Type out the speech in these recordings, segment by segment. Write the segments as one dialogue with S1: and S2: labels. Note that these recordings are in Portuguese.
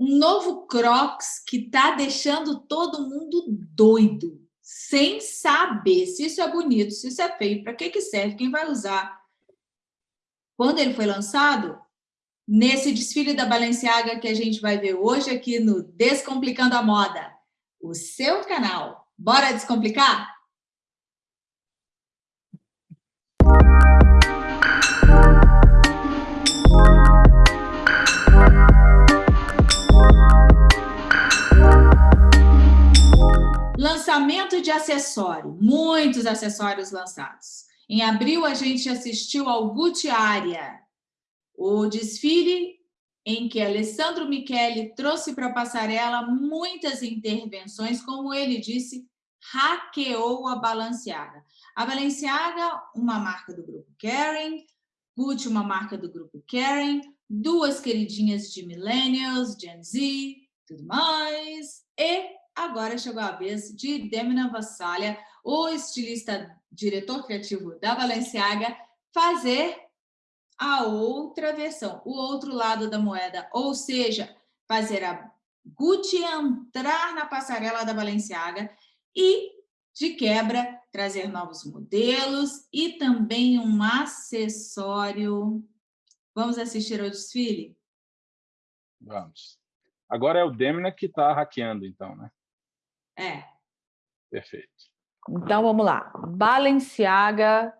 S1: um novo Crocs que está deixando todo mundo doido, sem saber se isso é bonito, se isso é feio, para que, que serve, quem vai usar. Quando ele foi lançado, nesse desfile da Balenciaga que a gente vai ver hoje aqui no Descomplicando a Moda, o seu canal. Bora descomplicar? Lançamento de acessório, muitos acessórios lançados. Em abril, a gente assistiu ao Gucci Aria, o desfile em que Alessandro Michele trouxe para a passarela muitas intervenções, como ele disse, hackeou a Balenciaga. A Balenciaga, uma marca do grupo Kering, Gucci, uma marca do grupo Kering, duas queridinhas de millennials, Gen Z, tudo mais, e agora chegou a vez de Demna Vassalha, o estilista, diretor criativo da Balenciaga, fazer a outra versão, o outro lado da moeda, ou seja, fazer a Gucci entrar na passarela da Balenciaga e, de quebra, trazer novos modelos e também um acessório. Vamos assistir ao desfile?
S2: Vamos. Agora é o Demna que está hackeando, então, né?
S1: É.
S2: Perfeito.
S3: Então, vamos lá. Balenciaga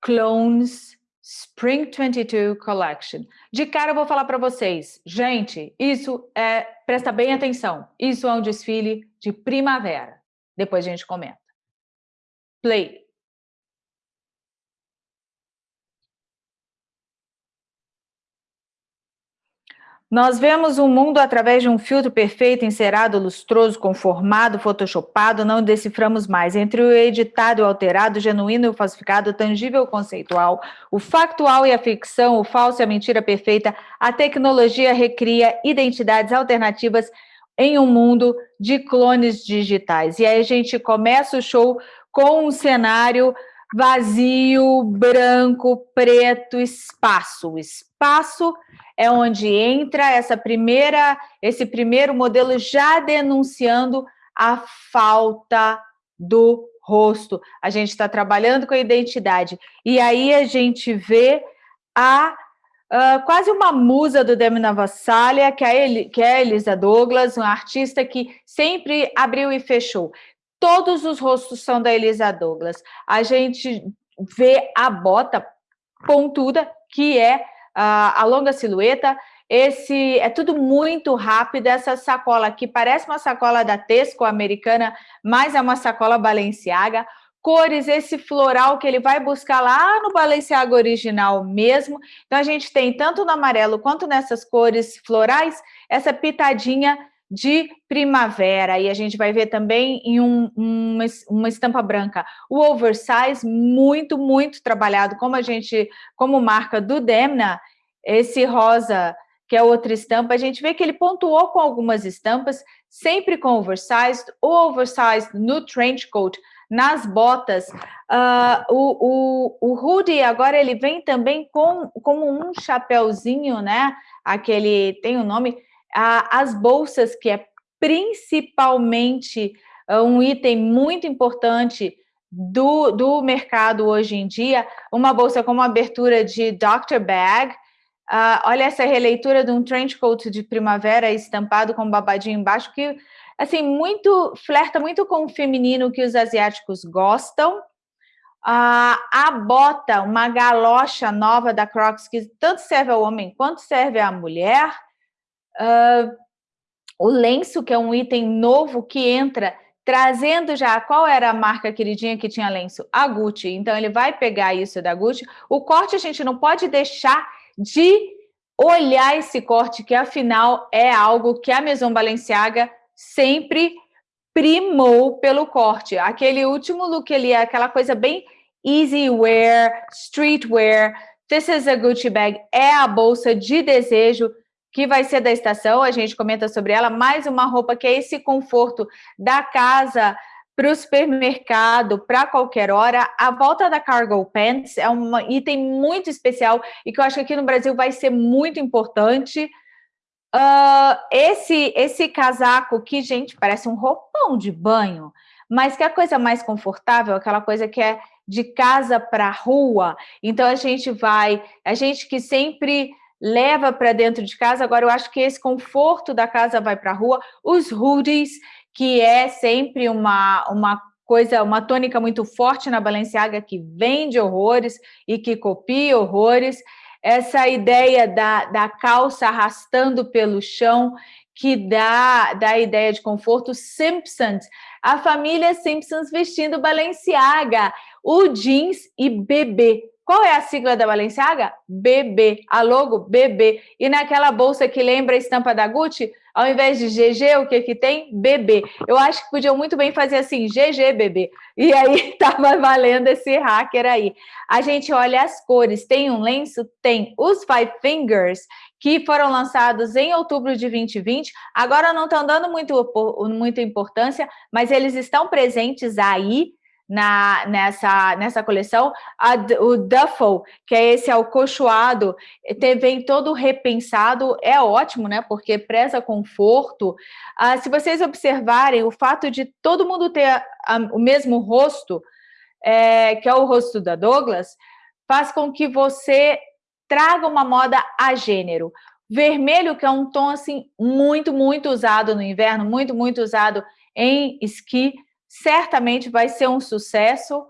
S3: Clones Spring 22 Collection. De cara, eu vou falar para vocês. Gente, isso é... Presta bem atenção. Isso é um desfile de primavera. Depois a gente comenta. Play. Nós vemos o mundo através de um filtro perfeito, encerado, lustroso, conformado, photoshopado, não deciframos mais. Entre o editado e o alterado, o genuíno e o falsificado, o tangível e o conceitual, o factual e a ficção, o falso e a mentira perfeita, a tecnologia recria identidades alternativas em um mundo de clones digitais. E aí a gente começa o show com um cenário vazio, branco, preto, espaço. O espaço é onde entra essa primeira, esse primeiro modelo já denunciando a falta do rosto. A gente está trabalhando com a identidade. E aí a gente vê a uh, quase uma musa do Demi Navassalia, que é, que é a Elisa Douglas, uma artista que sempre abriu e fechou. Todos os rostos são da Elisa Douglas. A gente vê a bota pontuda, que é a longa silhueta, esse é tudo muito rápido, essa sacola aqui parece uma sacola da Tesco americana, mas é uma sacola Balenciaga, cores, esse floral que ele vai buscar lá no Balenciaga original mesmo, então a gente tem tanto no amarelo quanto nessas cores florais, essa pitadinha de primavera, e a gente vai ver também em um, uma, uma estampa branca. O oversize, muito, muito trabalhado, como a gente, como marca do Demna, esse rosa, que é outra estampa, a gente vê que ele pontuou com algumas estampas, sempre com oversized, o oversized no trench coat, nas botas, uh, o, o, o hoodie agora ele vem também com como um chapéuzinho, né? Aquele tem o um nome, as bolsas, que é principalmente ah, um item muito importante do, do mercado hoje em dia, uma bolsa com uma abertura de Dr. Bag, uh, olha essa releitura de um trench coat de primavera estampado com babadinho embaixo, que assim, muito, flerta muito com o feminino que os asiáticos gostam, Uh, a bota, uma galocha nova da Crocs, que tanto serve ao homem quanto serve à mulher, Uh, o lenço, que é um item novo que entra, trazendo já qual era a marca queridinha que tinha lenço? A Gucci. Então, ele vai pegar isso da Gucci. O corte, a gente não pode deixar de olhar esse corte, que afinal é algo que a Maison Balenciaga sempre primou pelo corte. Aquele último look ali, aquela coisa bem easy wear, streetwear, this is a Gucci bag, é a bolsa de desejo que vai ser da estação, a gente comenta sobre ela, mais uma roupa que é esse conforto da casa para o supermercado, para qualquer hora. A volta da Cargo Pants é um item muito especial e que eu acho que aqui no Brasil vai ser muito importante. Uh, esse, esse casaco que, gente, parece um roupão de banho, mas que é a coisa mais confortável, aquela coisa que é de casa para rua. Então a gente vai, a gente que sempre leva para dentro de casa, agora eu acho que esse conforto da casa vai para a rua, os hoodies, que é sempre uma, uma coisa, uma tônica muito forte na Balenciaga que vende horrores e que copia horrores, essa ideia da, da calça arrastando pelo chão, que dá, dá a ideia de conforto, Simpsons, a família Simpsons vestindo Balenciaga, o jeans e bebê. Qual é a sigla da Balenciaga? BB, a logo BB. E naquela bolsa que lembra a estampa da Gucci, ao invés de GG, o que que tem? BB. Eu acho que podiam muito bem fazer assim, GG, BB. E aí estava valendo esse hacker aí. A gente olha as cores, tem um lenço? Tem. Os Five Fingers, que foram lançados em outubro de 2020, agora não estão dando muito, muita importância, mas eles estão presentes aí, na, nessa, nessa coleção, a, o duffel, que é esse alcochoado, vem todo repensado, é ótimo, né? Porque preza conforto. Ah, se vocês observarem, o fato de todo mundo ter a, a, o mesmo rosto, é, que é o rosto da Douglas, faz com que você traga uma moda a gênero. Vermelho, que é um tom assim muito, muito usado no inverno, muito, muito usado em esqui, certamente vai ser um sucesso.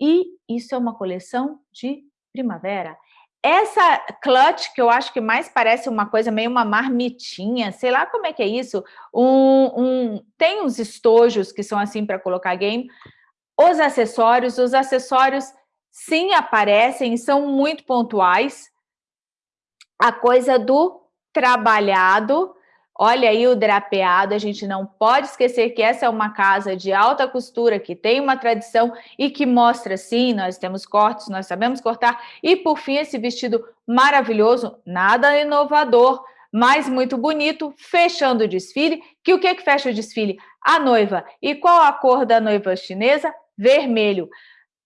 S3: E isso é uma coleção de primavera. Essa clutch, que eu acho que mais parece uma coisa meio uma marmitinha, sei lá como é que é isso, um, um tem uns estojos que são assim para colocar game, os acessórios, os acessórios sim aparecem, são muito pontuais, a coisa do trabalhado, Olha aí o drapeado, a gente não pode esquecer que essa é uma casa de alta costura, que tem uma tradição e que mostra, sim, nós temos cortes, nós sabemos cortar. E, por fim, esse vestido maravilhoso, nada inovador, mas muito bonito, fechando o desfile. Que o que, que fecha o desfile? A noiva. E qual a cor da noiva chinesa? Vermelho.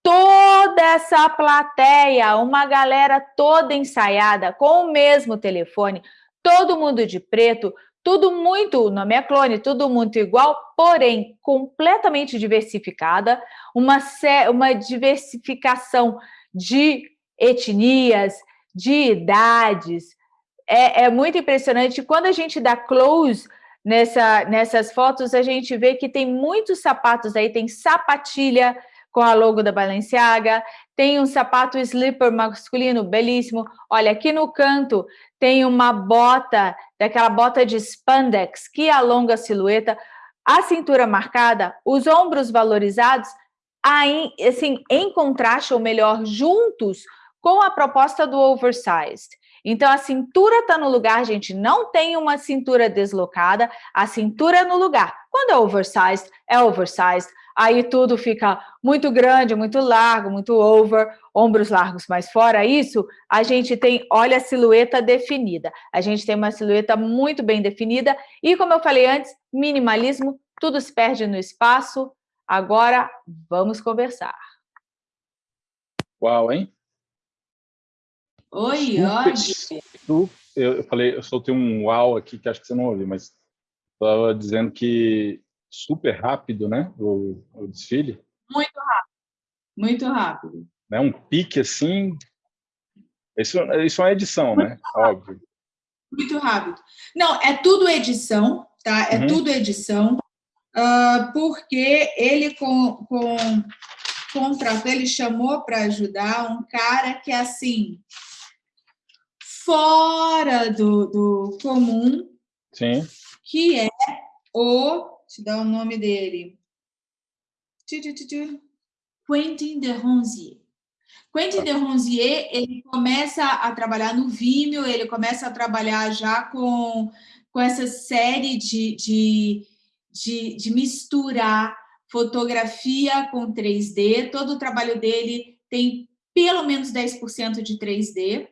S3: Toda essa plateia, uma galera toda ensaiada, com o mesmo telefone, todo mundo de preto, tudo muito, o nome é clone, tudo muito igual, porém completamente diversificada, uma, uma diversificação de etnias, de idades. É, é muito impressionante. Quando a gente dá close nessa, nessas fotos, a gente vê que tem muitos sapatos aí, tem sapatilha com a logo da Balenciaga, tem um sapato slipper masculino belíssimo. Olha, aqui no canto tem uma bota, daquela bota de spandex que alonga a silhueta, a cintura marcada, os ombros valorizados, aí, assim, em contraste, ou melhor, juntos com a proposta do oversized. Então, a cintura está no lugar, gente, não tem uma cintura deslocada, a cintura é no lugar. Quando é oversized, é oversized aí tudo fica muito grande, muito largo, muito over, ombros largos. Mas fora isso, a gente tem, olha a silhueta definida. A gente tem uma silhueta muito bem definida e, como eu falei antes, minimalismo, tudo se perde no espaço. Agora, vamos conversar.
S2: Uau, hein?
S4: Oi,
S2: oi. Eu falei, eu soltei um uau aqui que acho que você não ouviu, mas estava dizendo que super rápido, né? O, o desfile.
S4: Muito rápido, muito rápido.
S2: Né? Um pique assim. Isso, isso é edição, muito né? Rápido. Óbvio.
S4: Muito rápido. Não, é tudo edição, tá? É uhum. tudo edição, uh, porque ele com, com contratou, ele chamou para ajudar um cara que é assim fora do, do comum,
S2: Sim.
S4: que é o te dar o nome dele. Quentin de Ronzier. Quentin de Ronzier, ele começa a trabalhar no Vimeo, ele começa a trabalhar já com, com essa série de, de, de, de misturar fotografia com 3D. Todo o trabalho dele tem pelo menos 10% de 3D.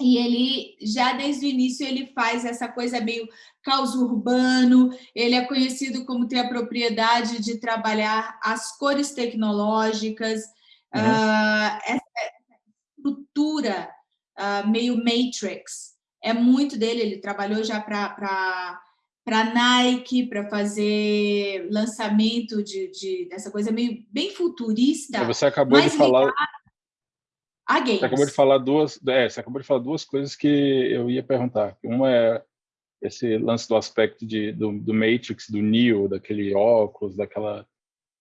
S4: E ele, já desde o início, ele faz essa coisa meio caos urbano, ele é conhecido como ter a propriedade de trabalhar as cores tecnológicas, uhum. uh, essa estrutura uh, meio matrix,
S3: é muito dele, ele trabalhou já para para Nike, para fazer lançamento de, de, dessa coisa meio bem futurista.
S2: Você acabou de falar.
S3: A games.
S2: Você acabou de falar duas, é, você acabou de falar duas coisas que eu ia perguntar. Uma é esse lance do aspecto de, do, do Matrix, do Neo, daquele óculos, daquela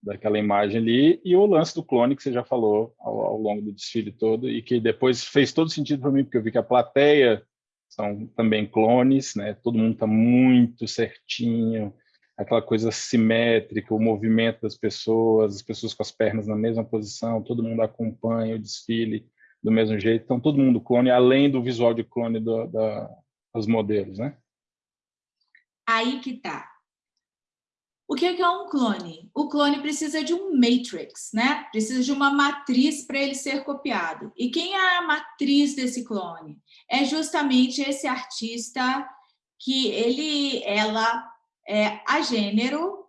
S2: daquela imagem ali, e o lance do clone que você já falou ao, ao longo do desfile todo, e que depois fez todo sentido para mim, porque eu vi que a plateia são também clones, né? todo mundo está muito certinho, aquela coisa simétrica, o movimento das pessoas, as pessoas com as pernas na mesma posição, todo mundo acompanha o desfile do mesmo jeito, então todo mundo clone, além do visual de clone do, da, dos modelos, né?
S3: Aí que tá. O que é um clone? O clone precisa de um matrix, né? Precisa de uma matriz para ele ser copiado. E quem é a matriz desse clone? É justamente esse artista que ele, ela é a gênero,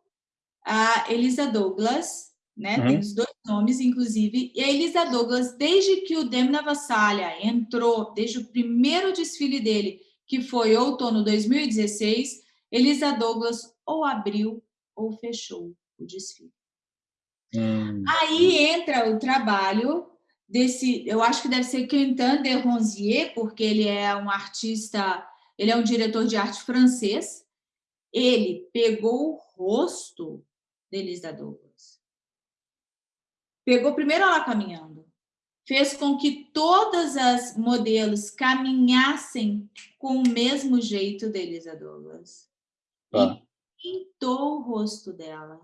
S3: a Elisa Douglas, né? Uhum. Tem os dois nomes, inclusive. E a Elisa Douglas, desde que o Demna Vassalha entrou, desde o primeiro desfile dele, que foi outono 2016, Elisa Douglas ou abriu ou fechou o desfile. Hum. Aí entra o trabalho desse, eu acho que deve ser Quentin de Ronzier, porque ele é um artista, ele é um diretor de arte francês. Ele pegou o rosto de Elisa Douglas. Pegou primeiro ela caminhando, fez com que todas as modelos caminhassem com o mesmo jeito de Elisa Douglas. Tá pintou o rosto dela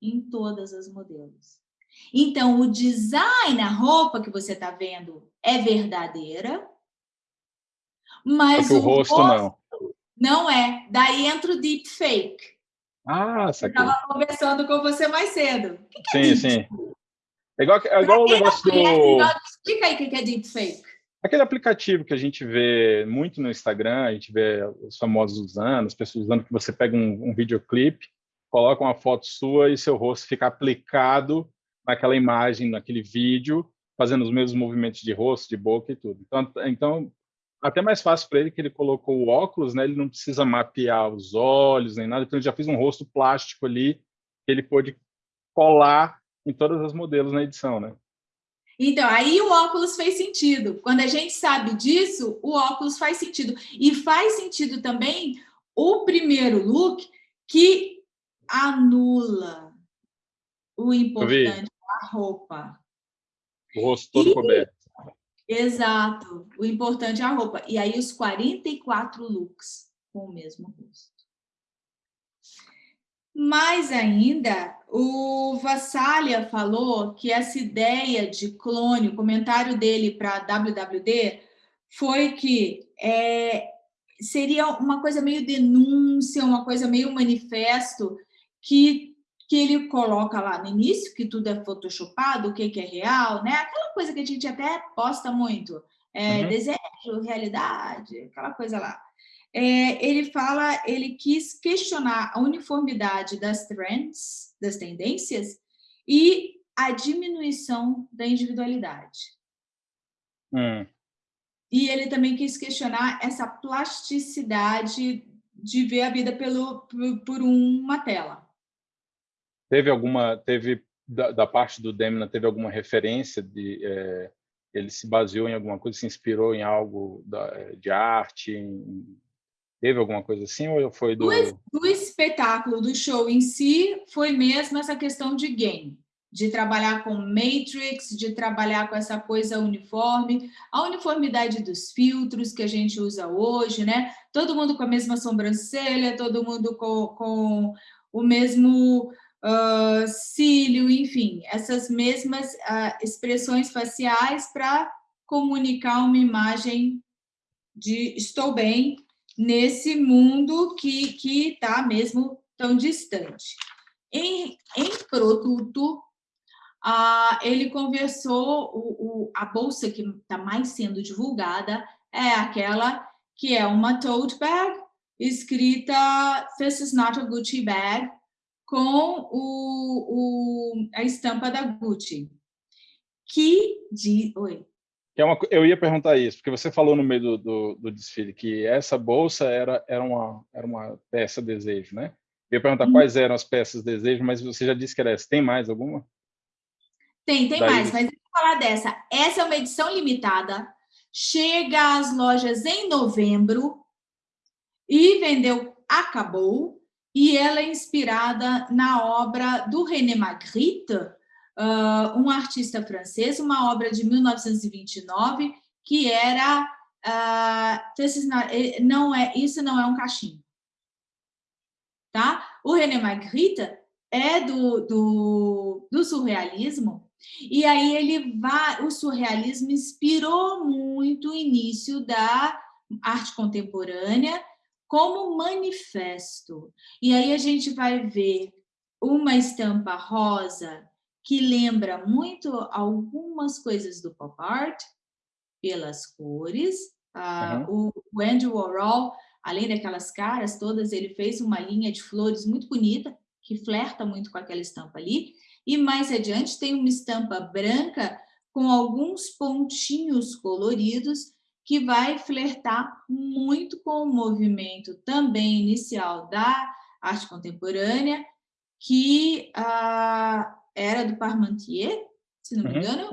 S3: em todas as modelos. Então, o design, a roupa que você está vendo é verdadeira, mas
S2: o, o, rosto, rosto
S3: não. Não é. Daí entra o deepfake.
S2: Ah, saquei.
S3: Eu estava conversando com você mais cedo. O
S2: que, que é sim, sim. É igual, é igual o negócio do...
S3: Explica aí o que é deepfake.
S2: Aquele aplicativo que a gente vê muito no Instagram, a gente vê os famosos usando, as pessoas usando, que você pega um, um videoclipe, coloca uma foto sua e seu rosto fica aplicado naquela imagem, naquele vídeo, fazendo os mesmos movimentos de rosto, de boca e tudo. Então, então até mais fácil para ele que ele colocou o óculos, né? Ele não precisa mapear os olhos nem nada, então ele já fez um rosto plástico ali que ele pôde colar em todas as modelos na edição, né?
S3: Então, aí o óculos fez sentido. Quando a gente sabe disso, o óculos faz sentido. E faz sentido também o primeiro look que anula o importante, a roupa.
S2: O rosto todo e, coberto.
S3: Exato. O importante é a roupa. E aí os 44 looks com o mesmo rosto. Mais ainda, o Vassalha falou que essa ideia de clone, o comentário dele para a WWD foi que é, seria uma coisa meio denúncia, uma coisa meio manifesto, que, que ele coloca lá no início, que tudo é photoshopado, o que, que é real, né? Aquela coisa que a gente até posta muito, é, uhum. desejo, realidade, aquela coisa lá é, ele fala, ele quis questionar a uniformidade das trends, das tendências, e a diminuição da individualidade.
S2: Hum.
S3: E ele também quis questionar essa plasticidade de ver a vida pelo, por, por uma tela.
S2: Teve alguma, teve da, da parte do Demna, teve alguma referência de é, ele se baseou em alguma coisa, se inspirou em algo da, de arte, em, Teve alguma coisa assim ou foi do...
S3: do... espetáculo, do show em si, foi mesmo essa questão de game, de trabalhar com matrix, de trabalhar com essa coisa uniforme, a uniformidade dos filtros que a gente usa hoje, né? Todo mundo com a mesma sobrancelha, todo mundo com, com o mesmo uh, cílio, enfim, essas mesmas uh, expressões faciais para comunicar uma imagem de estou bem, nesse mundo que está mesmo tão distante. Em, em produto, ah, ele conversou, o, o, a bolsa que está mais sendo divulgada é aquela que é uma tote bag, escrita This is not a Gucci bag, com o, o, a estampa da Gucci. Que, de, oi,
S2: É uma, eu ia perguntar isso, porque você falou no meio do, do, do, desfile que essa bolsa era, era, uma, era uma peça desejo, né? Eu ia perguntar hum. quais eram as peças desejo, mas você já disse que era essa. Tem mais alguma?
S3: Tem, tem Daí... mais, mas eu vou falar dessa. Essa é uma edição limitada, chega às lojas em novembro e vendeu, acabou, e ela é inspirada na obra do René Magritte, uh, um artista francês, uma obra de 1929, que era... Uh, não é, isso não é um cachimbo. Tá? O René Magritte é do, do, do surrealismo, e aí ele vai, o surrealismo inspirou muito o início da arte contemporânea como manifesto. E aí a gente vai ver uma estampa rosa que lembra muito algumas coisas do pop art, pelas cores. Uhum. Uh, o Andy Warhol, além daquelas caras todas, ele fez uma linha de flores muito bonita, que flerta muito com aquela estampa ali. E mais adiante tem uma estampa branca com alguns pontinhos coloridos que vai flertar muito com o movimento também inicial da arte contemporânea, que ah, era do Parmentier, se não me uhum. engano,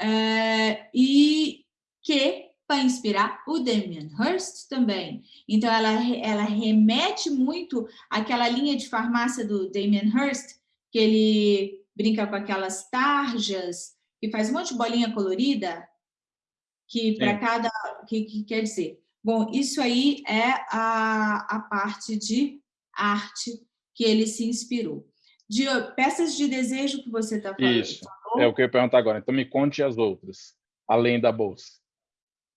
S3: é, e que vai inspirar o Damien Hirst também. Então, ela, ela remete muito àquela linha de farmácia do Damien Hirst, que ele brinca com aquelas tarjas, que faz um monte de bolinha colorida, que para cada... Que, que quer dizer... Bom, isso aí é a, a parte de arte que ele se inspirou de peças de desejo que você está falando.
S2: Isso, é o que eu ia perguntar agora. Então, me conte as outras, além da bolsa.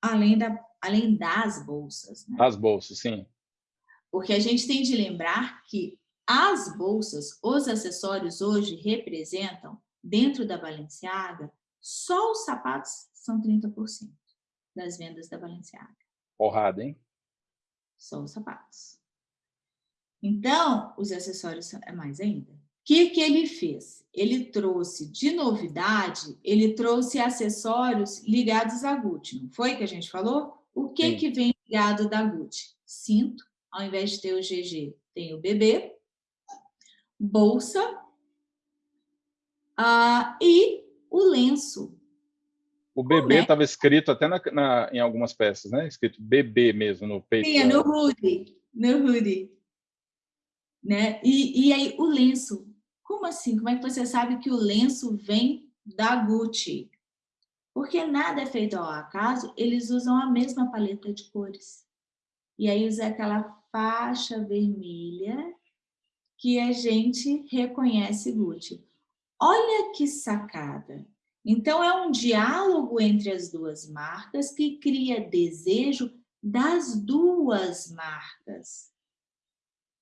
S3: Além, da, além das bolsas. Né?
S2: As bolsas, sim.
S3: Porque a gente tem de lembrar que as bolsas, os acessórios hoje representam, dentro da Balenciaga, só os sapatos são 30% das vendas da Balenciaga.
S2: Porrada, hein?
S3: Só os sapatos. Então, os acessórios é mais ainda que, que ele fez? Ele trouxe de novidade, ele trouxe acessórios ligados à Gucci, não foi que a gente falou? O que, que vem ligado da Gucci? Cinto, ao invés de ter o GG, tem o BB, bolsa uh, e o lenço.
S2: O BB estava escrito até na, na, em algumas peças, né? Escrito BB mesmo no peito.
S3: Sim, no hoodie, no hoodie. Né? E, e aí o lenço, como assim? Como é que você sabe que o lenço vem da Gucci? Porque nada é feito ao acaso, eles usam a mesma paleta de cores. E aí usa aquela faixa vermelha que a gente reconhece Gucci. Olha que sacada! Então, é um diálogo entre as duas marcas que cria desejo das duas marcas,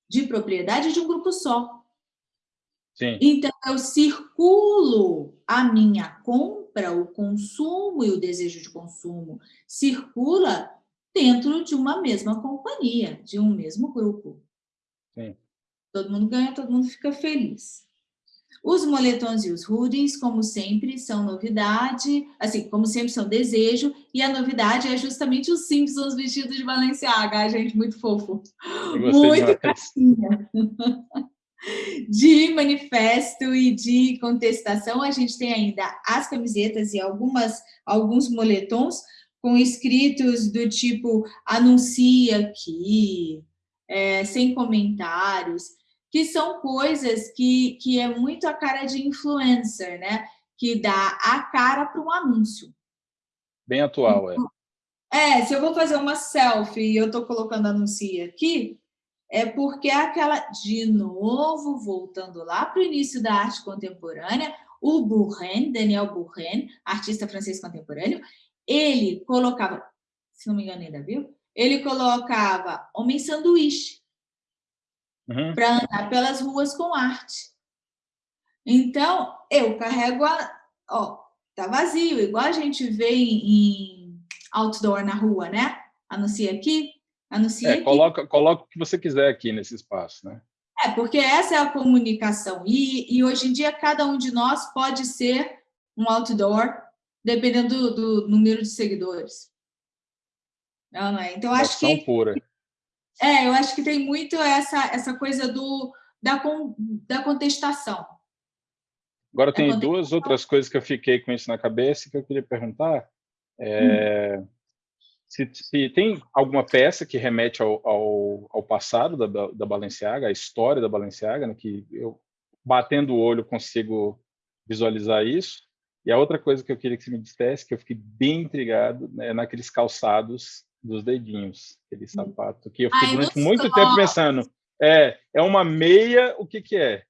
S3: de propriedade de um grupo só.
S2: Sim.
S3: Então, eu circulo a minha compra, o consumo e o desejo de consumo circula dentro de uma mesma companhia, de um mesmo grupo.
S2: Sim.
S3: Todo mundo ganha, todo mundo fica feliz. Os moletons e os hoodies, como sempre, são novidade, assim, como sempre são desejo, e a novidade é justamente os Simpsons vestidos de Balenciaga, gente, muito fofo. Muito carinha. de manifesto e de contestação, a gente tem ainda as camisetas e algumas, alguns moletons com escritos do tipo anuncia aqui, é, sem comentários, que são coisas que, que é muito a cara de influencer, né? Que dá a cara para um anúncio.
S2: Bem atual, é.
S3: É, se eu vou fazer uma selfie e eu estou colocando anuncia aqui, é porque aquela, de novo, voltando lá para o início da arte contemporânea, o Bourren, Daniel Bourren, artista francês contemporâneo, ele colocava, se não me engano ainda viu, ele colocava homem sanduíche uhum. para andar pelas ruas com arte. Então, eu carrego a... Ó, tá vazio, igual a gente vê em, em outdoor na rua, né? Anuncia aqui, Anuncia
S2: é, coloca, coloca o que você quiser aqui nesse espaço, né?
S3: É, porque essa é a comunicação. E, e hoje em dia, cada um de nós pode ser um outdoor dependendo do, do número de seguidores. Não, não é? Então, acho que...
S2: pura.
S3: É, eu acho que tem muito essa, essa coisa do, da, da contestação.
S2: Agora, tem duas outras coisas que eu fiquei com isso na cabeça que eu queria perguntar. É, hum. Se, se, tem alguma peça que remete ao, ao, ao passado da, da Balenciaga, a história da Balenciaga, né, que eu, batendo o olho, consigo visualizar isso. E a outra coisa que eu queria que você me dissesse, que eu fiquei bem intrigado, né, naqueles calçados dos dedinhos, aquele hum. sapato, que eu fiquei Ai, durante muito tempo pensando, é, é uma meia, o que que é?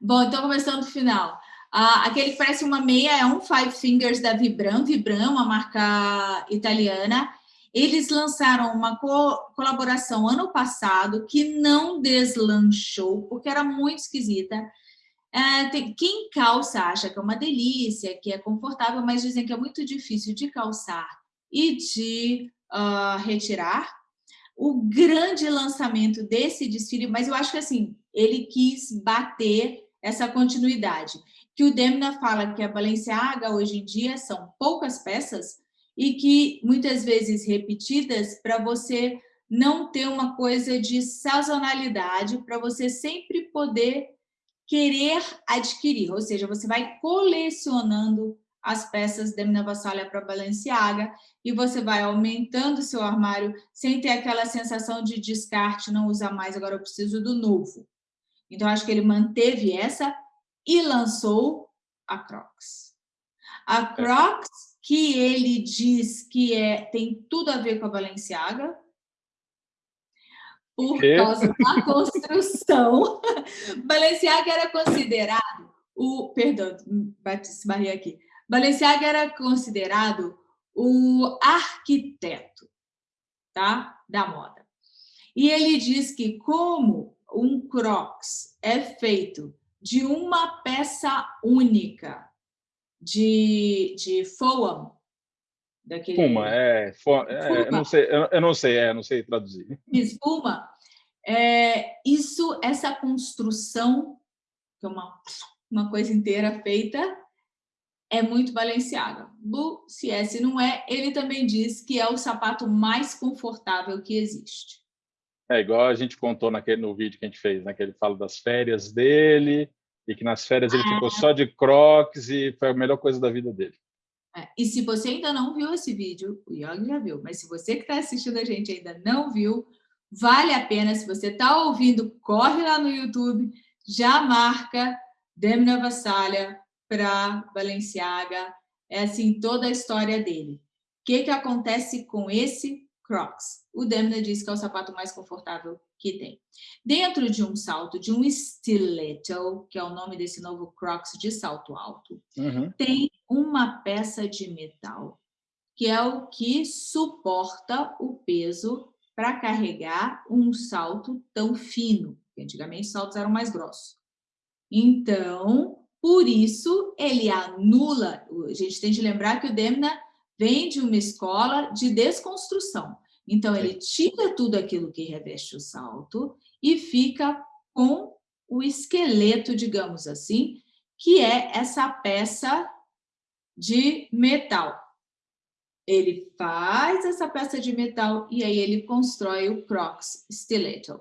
S3: Bom, então começando do final. Ah, aquele que parece uma meia é um Five Fingers da Vibram, Vibram, uma marca italiana. Eles lançaram uma co colaboração ano passado que não deslanchou, porque era muito esquisita. É, tem, quem calça acha que é uma delícia, que é confortável, mas dizem que é muito difícil de calçar e de uh, retirar. O grande lançamento desse desfile, mas eu acho que assim, ele quis bater essa continuidade. Que o Demna fala que a Balenciaga hoje em dia são poucas peças e que muitas vezes repetidas para você não ter uma coisa de sazonalidade, para você sempre poder querer adquirir, ou seja, você vai colecionando as peças Demna Vassalha para Balenciaga e você vai aumentando seu armário sem ter aquela sensação de descarte, não usar mais, agora eu preciso do novo. Então, acho que ele manteve essa e lançou a Crocs. A Crocs, que ele diz que é, tem tudo a ver com a Balenciaga, por causa da construção. Balenciaga era considerado o... Perdão, bati barriga aqui. Balenciaga era considerado o arquiteto tá? da moda. E ele diz que como um crocs é feito de uma peça única de, de foam,
S2: daquele... Fuma, é, é eu não sei, eu, eu, não sei, é, não sei traduzir.
S3: Espuma, é, isso, essa construção, que é uma, uma coisa inteira feita, é muito Balenciaga. Bu, se é, se não é, ele também diz que é o sapato mais confortável que existe.
S2: É igual a gente contou naquele, no vídeo que a gente fez, né? Que ele fala das férias dele e que nas férias ele ficou só de crocs e foi a melhor coisa da vida dele.
S3: É, e se você ainda não viu esse vídeo, o Yogi já viu, mas se você que está assistindo a gente ainda não viu, vale a pena. Se você está ouvindo, corre lá no YouTube, já marca Demna Vassalha para Balenciaga. É assim toda a história dele. O que, que acontece com esse Crocs. O Demna diz que é o sapato mais confortável que tem. Dentro de um salto, de um stiletto, que é o nome desse novo Crocs de salto alto, uhum. tem uma peça de metal, que é o que suporta o peso para carregar um salto tão fino, antigamente os saltos eram mais grossos. Então, por isso, ele anula, a gente tem de lembrar que o Demna vem de uma escola de desconstrução. Então, ele tira tudo aquilo que reveste o salto e fica com o esqueleto, digamos assim, que é essa peça de metal. Ele faz essa peça de metal e aí ele constrói o Crocs Stiletto.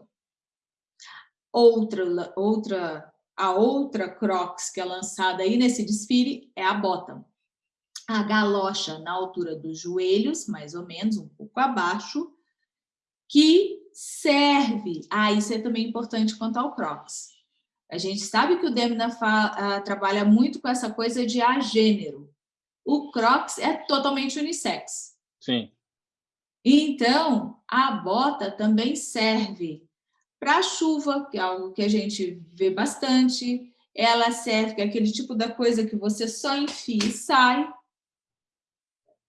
S3: Outra, outra, a outra Crocs que é lançada aí nesse desfile é a Bottom a galocha na altura dos joelhos, mais ou menos, um pouco abaixo, que serve... Ah, isso é também importante quanto ao Crocs. A gente sabe que o Demna uh, trabalha muito com essa coisa de agênero. O Crocs é totalmente unissex.
S2: Sim.
S3: Então, a bota também serve para chuva, que é algo que a gente vê bastante. Ela serve, que é aquele tipo da coisa que você só enfia e sai.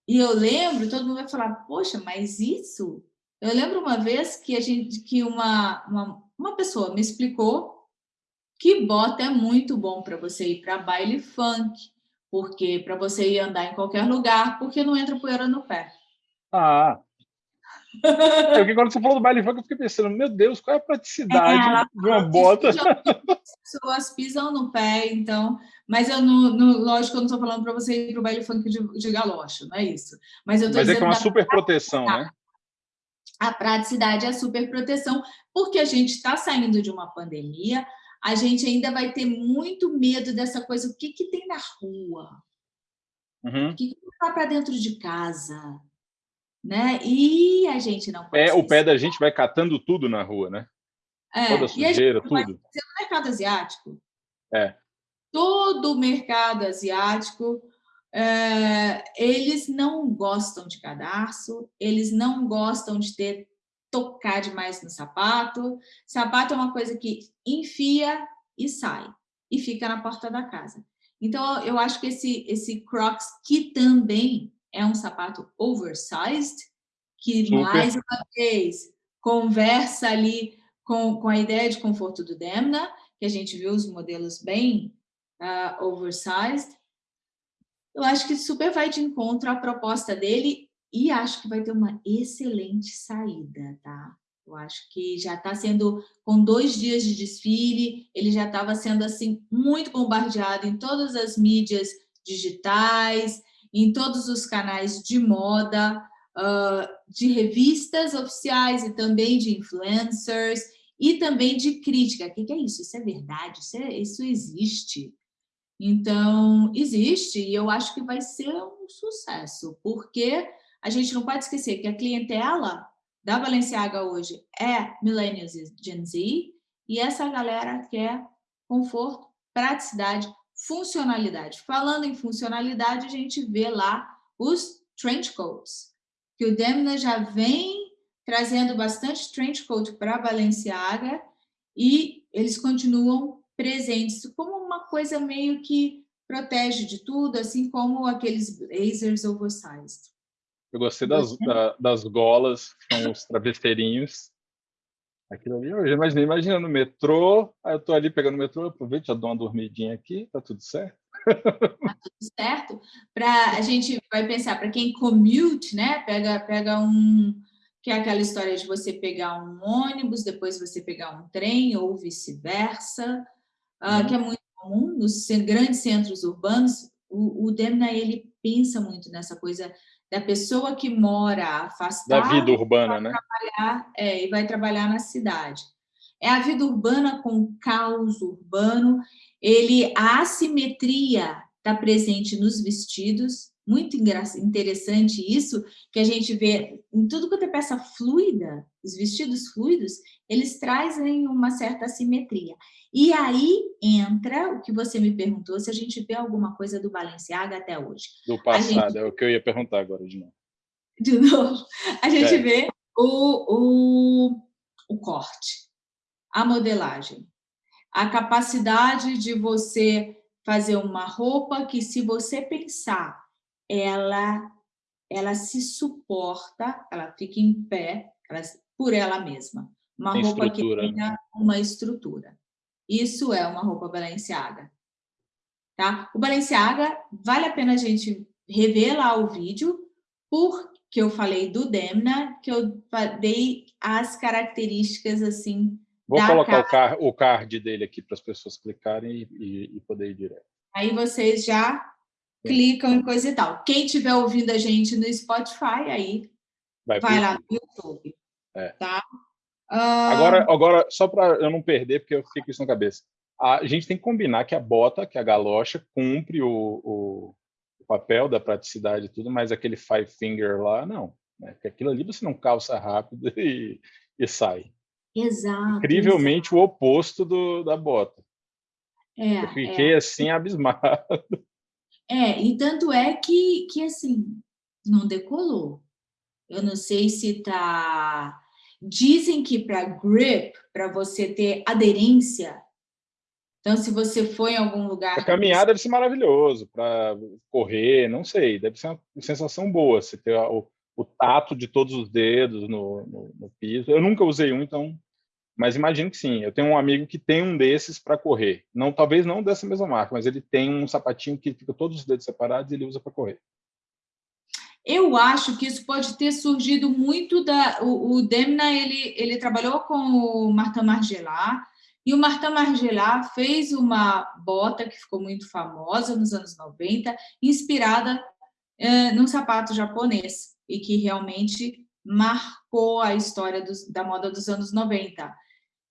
S3: E eu lembro, todo mundo vai falar, poxa, mas isso... Eu lembro uma vez que, a gente, que uma, uma, uma pessoa me explicou que bota é muito bom para você ir para baile funk, porque para você ir andar em qualquer lugar, porque não entra poeira no pé.
S2: Ah, É, porque quando você falou do baile funk, eu fiquei pensando, meu Deus, qual é a praticidade é, de uma bota?
S3: As pessoas pisam no pé, então... Mas eu não, não lógico, eu não estou falando para você ir para o baile funk de, de galocha, não é isso. Mas, eu tô
S2: Mas é que é uma super proteção, né?
S3: A praticidade é a super proteção, porque a gente está saindo de uma pandemia, a gente ainda vai ter muito medo dessa coisa, o que, que tem na rua? Uhum. O que, que está para dentro de casa? Né? E a gente não
S2: pode... É, o pé da gente vai catando tudo na rua, né?
S3: É,
S2: Toda a sujeira, tudo.
S3: No mercado asiático.
S2: É.
S3: Todo o mercado asiático, é, eles não gostam de cadarço, eles não gostam de ter tocar demais no sapato. Sapato é uma coisa que enfia e sai, e fica na porta da casa. Então, eu acho que esse, esse Crocs, que também é um sapato oversized, que Super. mais uma vez conversa ali com, com a ideia de conforto do Demna, que a gente viu os modelos bem uh, oversized. Eu acho que super vai de encontro à proposta dele e acho que vai ter uma excelente saída, tá? Eu acho que já está sendo, com dois dias de desfile, ele já estava sendo, assim, muito bombardeado em todas as mídias digitais, em todos os canais de moda, uh, de revistas oficiais e também de influencers, e também de crítica. O que é isso? Isso é verdade? Isso, é, isso existe? Então, existe, e eu acho que vai ser um sucesso, porque a gente não pode esquecer que a clientela da Balenciaga hoje é Millennials e Gen Z, e essa galera quer conforto, praticidade, funcionalidade. Falando em funcionalidade, a gente vê lá os trench coats, que o Demna já vem trazendo bastante trench coat para a Balenciaga e eles continuam presentes como uma coisa meio que protege de tudo, assim como aqueles blazers oversized.
S2: Eu gostei das, da, das golas, que são os travesseirinhos. Aquilo ali, eu já imaginei, imagina no metrô, aí eu tô ali pegando o metrô, aproveito, já dou uma dormidinha aqui, tá tudo certo.
S3: Tá tudo certo. Pra, a gente vai pensar, para quem commute, né, pega, pega um, que é aquela história de você pegar um ônibus, depois você pegar um trem, ou vice-versa, uh, que é muito comum nos grandes centros urbanos, o, o Demna, ele pensa muito nessa coisa da pessoa que mora afastada...
S2: Da vida urbana, né?
S3: É, e vai trabalhar na cidade. É a vida urbana com caos urbano, ele, a assimetria está presente nos vestidos, muito interessante isso, que a gente vê em tudo quanto é peça fluida, os vestidos fluidos, eles trazem uma certa assimetria. E aí entra o que você me perguntou, se a gente vê alguma coisa do Balenciaga até hoje.
S2: Do passado, gente... é o que eu ia perguntar agora de novo.
S3: De novo. A gente é. vê o, o, o corte, a modelagem, a capacidade de você fazer uma roupa que, se você pensar, ela, ela se suporta, ela fica em pé por ela mesma. Uma Tem roupa que tenha uma estrutura. Isso é uma roupa Balenciaga. Tá? O Balenciaga, vale a pena a gente rever lá o vídeo, porque eu falei do Demna, que eu dei as características assim.
S2: Vou colocar o, car o card dele aqui para as pessoas clicarem e, e, e, poder ir direto.
S3: Aí vocês já Sim. clicam em coisa e tal. Quem estiver ouvindo a gente no Spotify, aí vai, vai lá no YouTube. É. Tá?
S2: Agora, agora, só para eu não perder, porque eu fiquei com isso na cabeça. A gente tem que combinar que a bota, que a galocha, cumpre o, o, o papel da praticidade e tudo, mas aquele five finger lá, não. Né? Porque aquilo ali você não calça rápido e, e sai.
S3: Exato.
S2: Incrivelmente exato. o oposto do, da bota.
S3: É,
S2: eu fiquei
S3: é.
S2: assim abismado.
S3: É, e tanto é que, que assim, não decolou. Eu não sei se está Dizem que para grip, para você ter aderência, então se você for em algum lugar...
S2: A caminhada deve ser maravilhoso, para correr, não sei, deve ser uma sensação boa, você ter o, o tato de todos os dedos no, no, no, piso. Eu nunca usei um, então... Mas imagino que sim. Eu tenho um amigo que tem um desses para correr. Não, talvez não dessa mesma marca, mas ele tem um sapatinho que fica todos os dedos separados e ele usa para correr.
S3: Eu acho que isso pode ter surgido muito da... O, o Demna, ele, ele trabalhou com o Martin Margiela, e o Martin Margiela fez uma bota que ficou muito famosa nos anos 90, inspirada é, num sapato japonês, e que realmente marcou a história dos, da moda dos anos 90.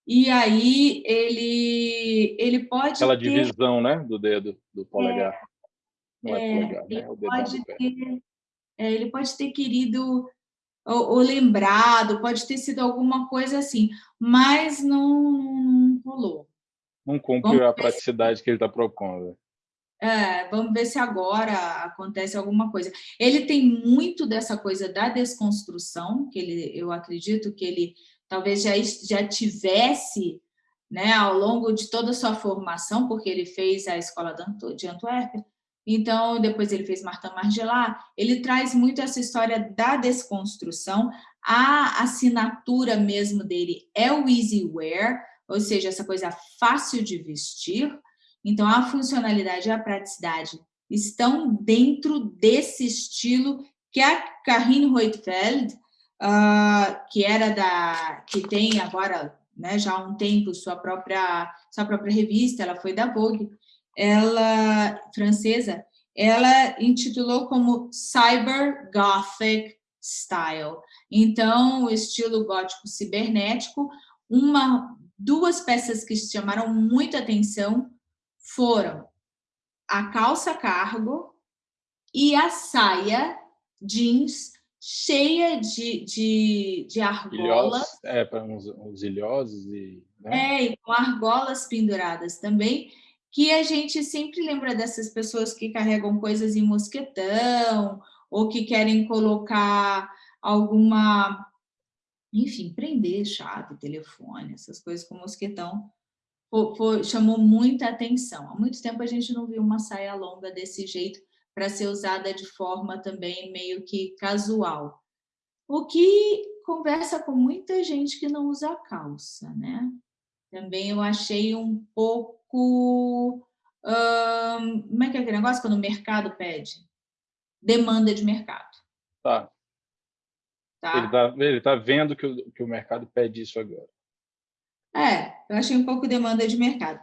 S3: E aí ele, ele pode
S2: Aquela
S3: ter...
S2: divisão, né, do dedo, do polegar.
S3: É,
S2: Não é,
S3: é
S2: polegar, né?
S3: ele, pode ter, é, ele pode ter querido ou, ou, lembrado, pode ter sido alguma coisa assim, mas não, não rolou.
S2: Não cumpre a praticidade se... que ele está propondo.
S3: É, vamos ver se agora acontece alguma coisa. Ele tem muito dessa coisa da desconstrução, que ele, eu acredito que ele talvez já, já tivesse né, ao longo de toda a sua formação, porque ele fez a escola de Antuérpia, então depois ele fez Martin Margiela, ele traz muito essa história da desconstrução, a assinatura mesmo dele é o easy wear, ou seja, essa coisa fácil de vestir, então a funcionalidade e a praticidade estão dentro desse estilo que a Karine Reutfeld uh, que era da, que tem agora, né, já há um tempo, sua própria, sua própria revista, ela foi da Vogue, ela, francesa, ela intitulou como Cyber Gothic Style. Então, o estilo gótico cibernético, uma, duas peças que chamaram muita atenção foram a calça cargo e a saia jeans cheia de, de, de argolas.
S2: é, para uns, uns ilhosos e...
S3: Né? É, e com argolas penduradas também, que a gente sempre lembra dessas pessoas que carregam coisas em mosquetão, ou que querem colocar alguma... Enfim, prender chave, telefone, essas coisas com mosquetão, chamou muita atenção. Há muito tempo a gente não viu uma saia longa desse jeito, para ser usada de forma também meio que casual. O que conversa com muita gente que não usa calça, né? Também eu achei um pouco... Hum, como é que é aquele negócio quando o mercado pede? Demanda de mercado.
S2: Tá. tá? Ele está ele tá vendo que o, que o mercado pede isso agora.
S3: É, eu achei um pouco demanda de mercado.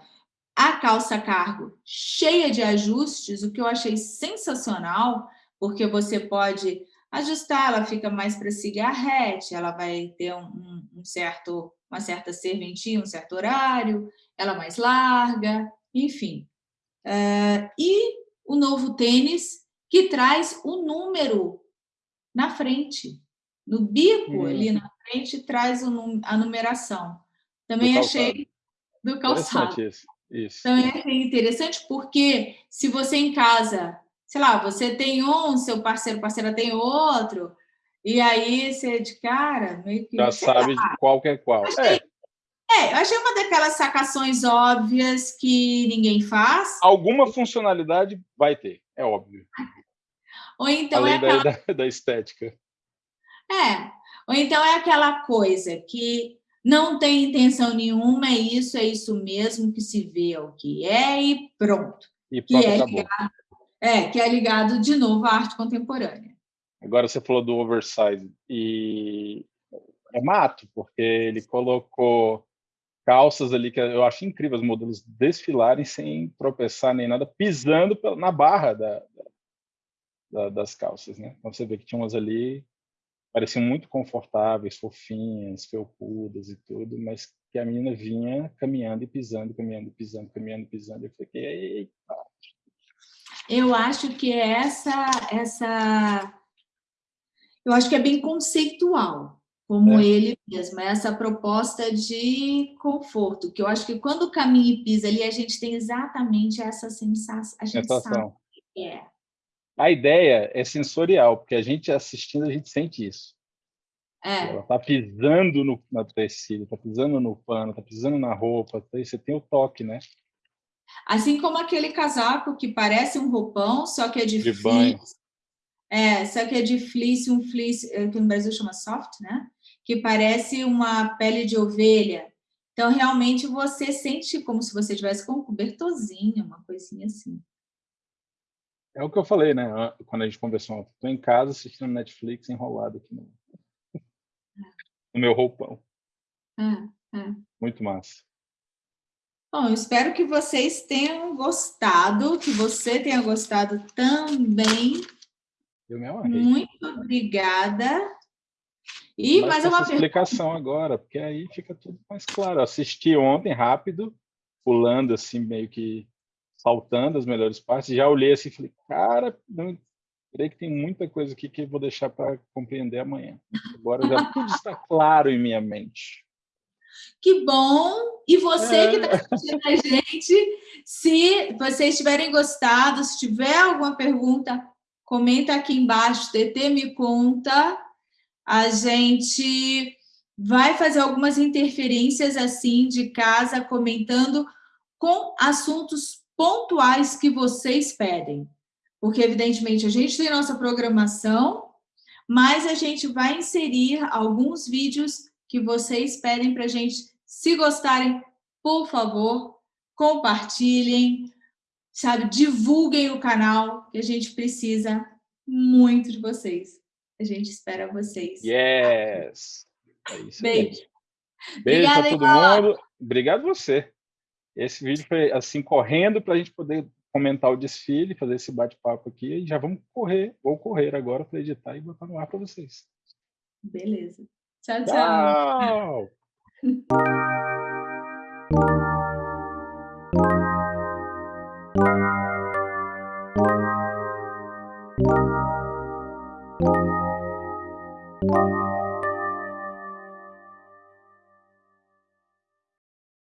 S3: A calça cargo cheia de ajustes, o que eu achei sensacional, porque você pode ajustar, ela fica mais para cigarrete, ela vai ter um, um, certo, uma certa serventia, um certo horário, ela mais larga, enfim. Uh, e o novo tênis, que traz o número na frente, no bico hum. ali na frente, traz o, a numeração. Também do achei do calçado. Isso. Isso. Então, é interessante porque se você em casa, sei lá, você tem um, seu parceiro, parceira tem outro, e aí você de cara, meio que...
S2: Já sabe lá. qual que é qual.
S3: Achei, é. é, eu achei uma daquelas sacações óbvias que ninguém faz.
S2: Alguma funcionalidade vai ter, é óbvio.
S3: Ou então
S2: Além
S3: é aquela...
S2: da, da estética.
S3: É, ou então é aquela coisa que não tem intenção nenhuma, é isso, é isso mesmo, que se vê é o que é e pronto.
S2: E pronto,
S3: que
S2: é ligado,
S3: é, que é ligado de novo à arte contemporânea.
S2: Agora você falou do oversize e é mato, porque ele colocou calças ali que eu acho incrível os modelos desfilarem sem tropeçar nem nada, pisando na barra da, da, das calças, né? Então você vê que tinha umas ali pareciam muito confortáveis, fofinhas, felpudas e tudo, mas que a menina vinha caminhando e pisando, caminhando pisando, caminhando pisando. Eu fiquei, eita.
S3: Eu acho que é essa, essa... Eu acho que é bem conceitual, como é. ele mesmo, é essa proposta de conforto, que eu acho que quando caminha e pisa ali, a gente tem exatamente essa sensação, a gente sensação. sabe que é.
S2: A ideia é sensorial, porque a gente assistindo, a gente sente isso.
S3: É.
S2: Ela está pisando no, no tecido, está pisando no pano, está pisando na roupa, você tem o toque, né?
S3: Assim como aquele casaco que parece um roupão, só que é de, de fleece. Banho. É, só que é de fleece, um fleece, é, que no Brasil chama soft, né? Que parece uma pele de ovelha. Então, realmente, você sente como se você tivesse com um cobertorzinho, uma coisinha assim.
S2: É o que eu falei, né? Quando a gente conversou. Estou em casa assistindo Netflix enrolado aqui no, no meu roupão.
S3: É, é.
S2: Muito massa.
S3: Bom, espero que vocês tenham gostado, que você tenha gostado também.
S2: Eu me amarrei.
S3: Muito obrigada. E mais uma
S2: explicação agora, porque aí fica tudo mais claro. Eu assisti ontem rápido, pulando assim, meio que saltando as melhores partes, já olhei assim e falei, cara, não, creio que tem muita coisa aqui que eu vou deixar para compreender amanhã. Agora já tudo está claro em minha mente.
S3: Que bom! E você é. que está assistindo a gente, se vocês tiverem gostado, se tiver alguma pergunta, comenta aqui embaixo, TT me conta. A gente vai fazer algumas interferências assim de casa, comentando com assuntos pontuais que vocês pedem. Porque, evidentemente, a gente tem nossa programação, mas a gente vai inserir alguns vídeos que vocês pedem para a gente. Se gostarem, por favor, compartilhem, sabe? Divulguem o canal, que a gente precisa muito de vocês. A gente espera vocês.
S2: Yes!
S3: É isso Beijo.
S2: Beijo para todo mundo. Obrigado você. Esse vídeo foi assim, correndo para a gente poder comentar o desfile, fazer esse bate-papo aqui. E já vamos correr, vou correr agora para editar e botar no ar para vocês.
S3: Beleza. Tchau, tchau.
S2: Tchau.